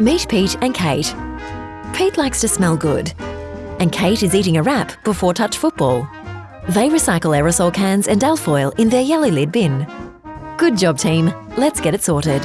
Meet Pete and Kate. Pete likes to smell good, and Kate is eating a wrap before touch football. They recycle aerosol cans and alfoil in their yellow lid bin. Good job, team. Let's get it sorted.